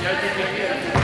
Yeah, yeah, yeah.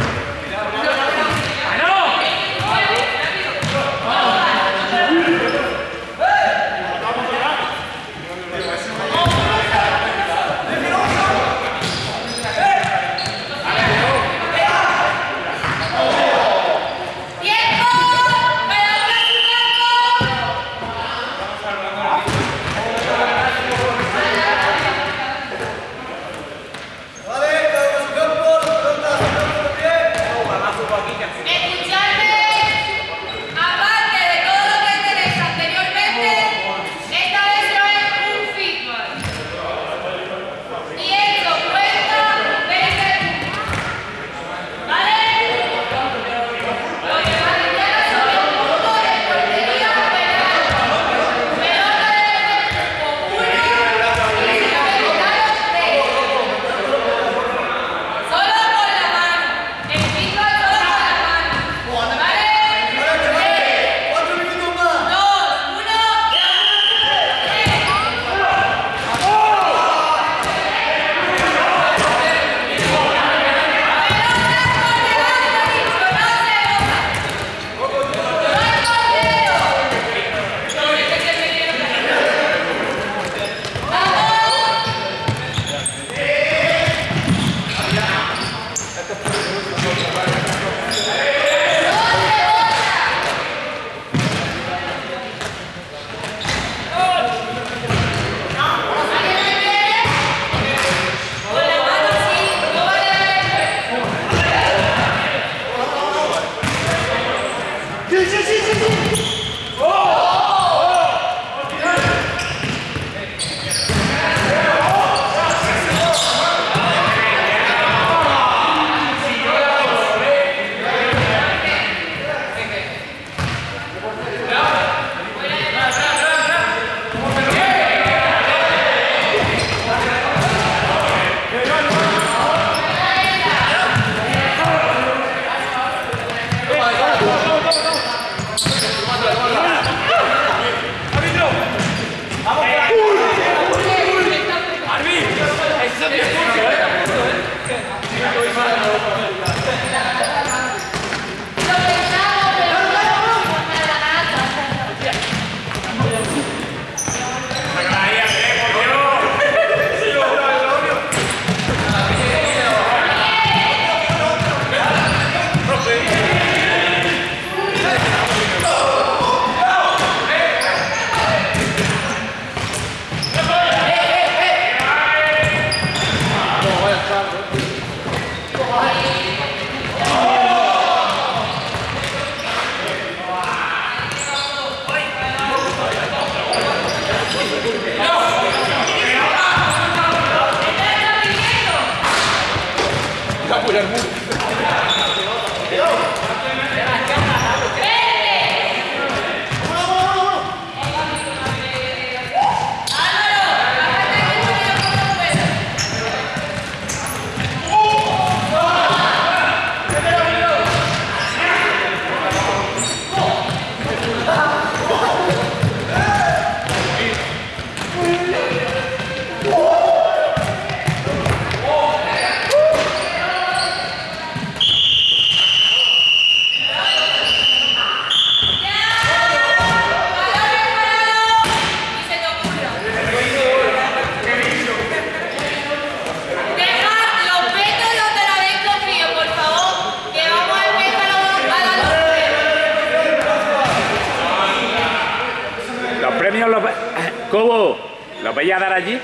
¿Lo vais a dar allí?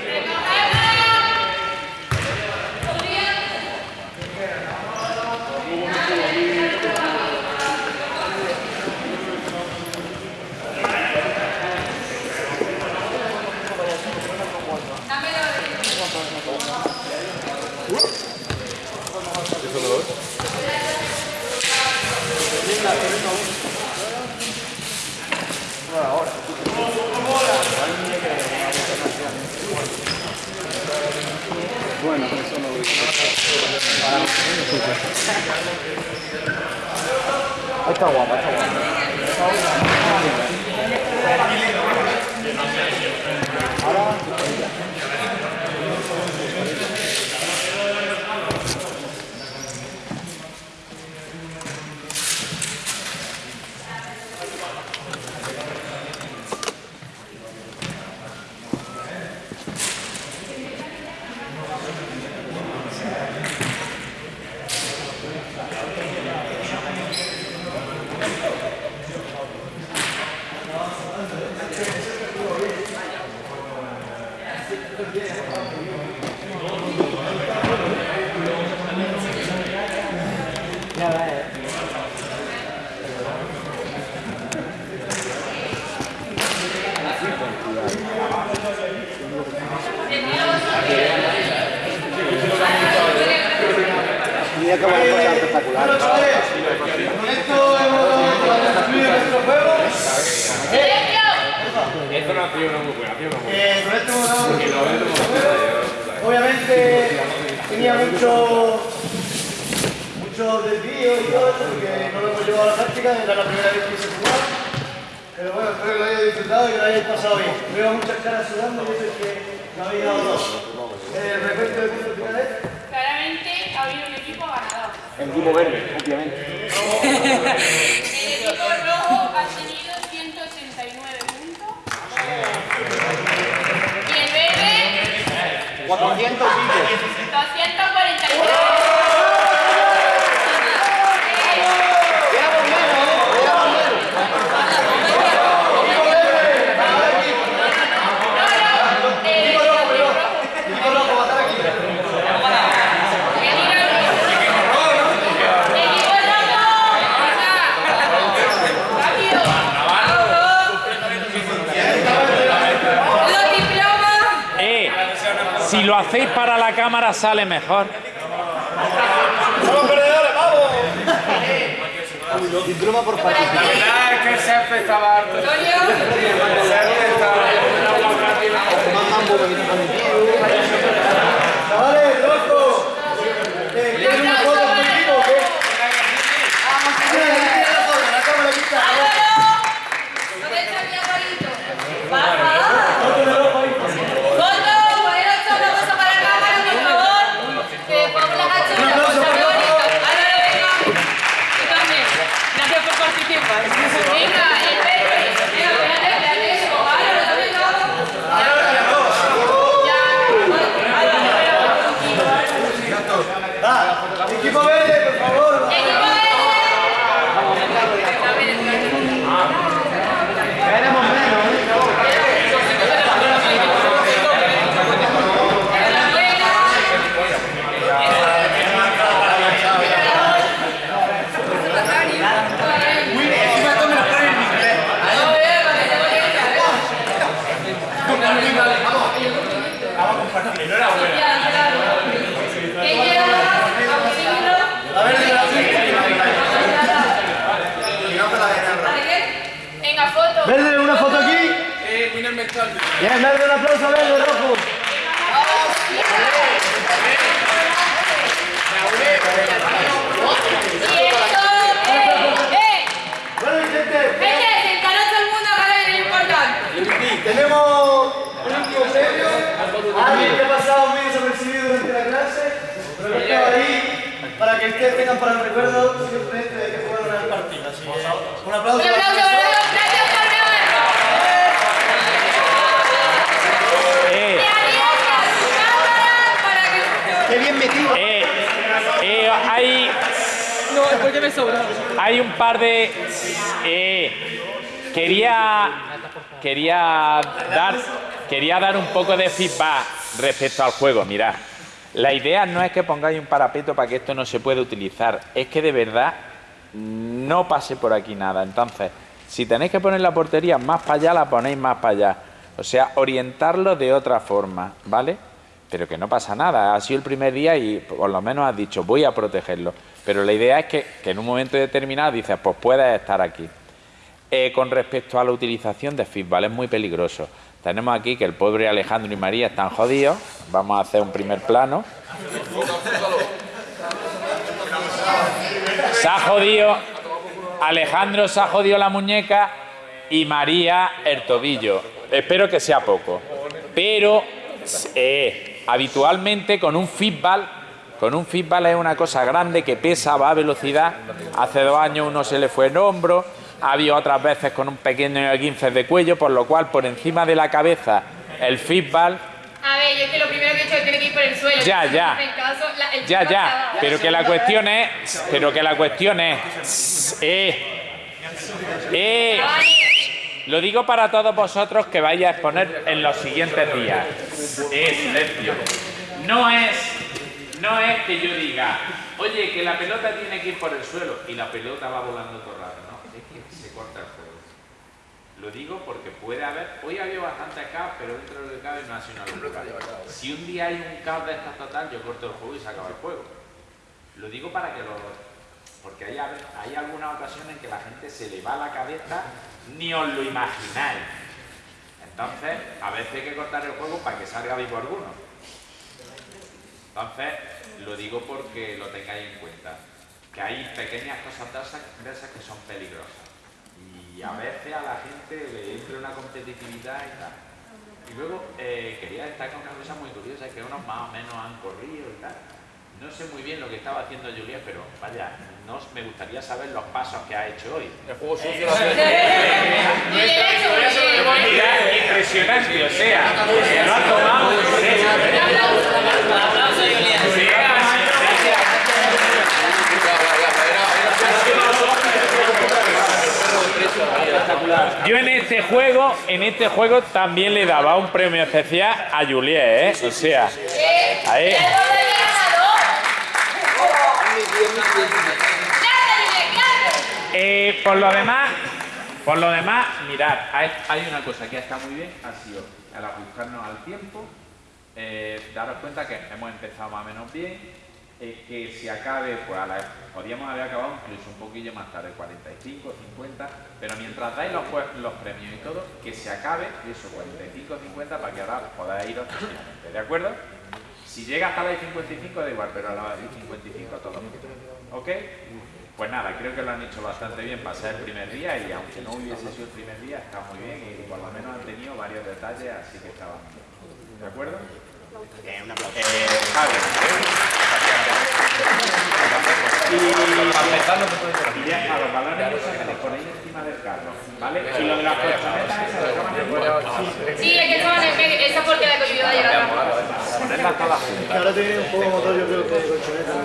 Gracias. Tenía mucho mucho desvío y todo eso porque no lo hemos llevado a la práctica, era la primera vez que se jugaba. Pero bueno, espero que lo hayáis disfrutado y que lo hayáis pasado bien. Veo muchas caras sudando y eso es que no habéis dado dos. Eh, El recuento de puntos finales. Claramente ha habido un equipo ganador. El equipo verde, obviamente. El equipo rojo ha tenido 189 puntos. Y el verde, 400 billetes. 243. El equipo rojo. Equipo rojo, va a estar aquí. Equipo rojo. Si lo hacéis para la cámara sale mejor. ¡Somos perdedores, vamos! Diploma por participación. Ah, es que el césped estaba harto. El césped estaba tío. Chavales, loco. Eh, ¿Quieres una foto contigo o qué? Ah, mira, ahí tiene la foto, la cámara aquí está. ¿Dónde está mi aparito? Baja. Foto de ropa ahí. Foto, poneros todos una cosa para la cámara, por favor. Que pongo las achuras, Un aplauso, cosa por muy favor. bonita. Ahora venga. Tú también. Gracias por participar. Venga, el Pepe. Venga, espérate, espérate. Ahora lo sabes todo. Ya. Ya. Ah, equipo verde, por favor. Equipo verde. Queremos menos, ¿eh? ¿Qué lleva? Auxilio. A ver, de la ¿Para qué? Venga, foto. Verde, una foto aquí. Bien, verde, un aplauso a verde, rojo. Bueno, gente, Gente, sentaros todo el mundo, ahora viene lo importante. tenemos un último premio. Alguien que ha pasado muy desapercibido durante la clase, pero que estaba ahí para que ustedes tengan para el recuerdo siempre este de que fueron al partido. Así que, un aplauso. Un aplauso hay un par de... eh, quería, quería, dar, quería dar un poco de feedback respecto al juego. Mirad, la idea no es que pongáis un parapeto para que esto no se pueda utilizar. Es que de verdad no pase por aquí nada. Entonces, si tenéis que poner la portería más para allá, la ponéis más para allá. O sea, orientarlo de otra forma, ¿vale? Pero que no pasa nada. Ha sido el primer día y por lo menos has dicho, voy a protegerlo. Pero la idea es que, en un momento determinado dices, pues puedes estar aquí. Eh, con respecto a la utilización de feedback, es muy peligroso. Tenemos aquí que el pobre Alejandro y María están jodidos. Vamos a hacer un primer plano. Se ha jodido. Alejandro se ha jodido la muñeca y María el tobillo. Espero que sea poco. Pero eh, habitualmente con un feedback, con un feedback es una cosa grande que pesa, va a velocidad. Hace dos años uno se le fue el hombro, ha habido otras veces con un pequeño 15 de cuello, por lo cual por encima de la cabeza el feedback A ver, yo es que lo primero que he hecho es tener que ir por el suelo. Ya, ya. caso, la- el Ya, ya, pero que la cuestión es, pero que la cuestión es, eh, eh, lo digo para todos vosotros que vais a exponer en los siguientes días. Eh, silencio. No es, no es que yo diga, oye, que la pelota tiene que ir por el suelo y la pelota va volando todo rato, no, es que se corta el juego. Lo digo porque puede haber, hoy ha habido bastante caos, pero dentro de lo que cabe no ha sido una locura. Si un día hay un caos de esta total, yo corto el juego y se acaba el juego. Lo digo para que lo... Porque hay, hay algunas ocasiones en que la gente se le va la cabeza, ni os lo imagináis. Entonces, a veces hay que cortar el juego para que salga vivo alguno. Entonces, lo digo porque lo tengáis en cuenta. Que hay pequeñas cosas de esas que son peligrosas. Y a veces a la gente le entra una competitividad y tal. Y luego eh, quería destacar una cosa muy curiosa, que unos más o menos han corrido y tal. No sé muy bien lo que estaba haciendo Julia, pero vaya, no, me gustaría saber los pasos que ha hecho hoy. El juego sucio. Bien hecho, muy bien. Mira, impresionante, o sea, se lo ha tomado. Yo en este juego, en este juego también le daba un premio especial a Juliet, ¿eh? O sea, Eh, Ahí. el gol del ganador. Claro, claro. Eh, por lo demás, por lo demás, mirad, hay, hay una cosa que está muy bien, ha sido al ajustarnos al tiempo, eh, daros cuenta que hemos empezado más o menos bien, eh, que si acabe, pues a la- podríamos haber acabado incluso un poquillo más tarde, 45, 50, pero mientras dais los, los premios y todo, que se acabe eso, 45, 50, para que ahora podáis iros tranquilamente, ¿de acuerdo? Si llega hasta la de 55 da igual, pero a la de 55 todo lo mismo. ¿Ok? Pues nada, creo que lo han hecho bastante bien para ser el primer día y aunque no hubiese sido el primer día, está muy bien y por lo menos han tenido varios detalles, así que estaban bien. ¿De acuerdo? Eh, Javi. Y, y ya a los balones que les ponéis encima del carro, ¿vale? Y lo de las colchonetas esas Sí, es que estaban en medio. Esa porque la que olvidó de Que ahora tiene un poco motor, yo creo que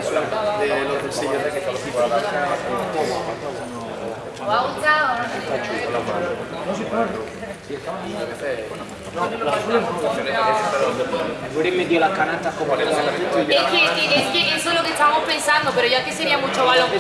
suena, de los del sello. ¿Os ha gustado? Hubieran metido las canastas como le Es que, es que eso es lo que estábamos pensando, pero ya que sería mucho balón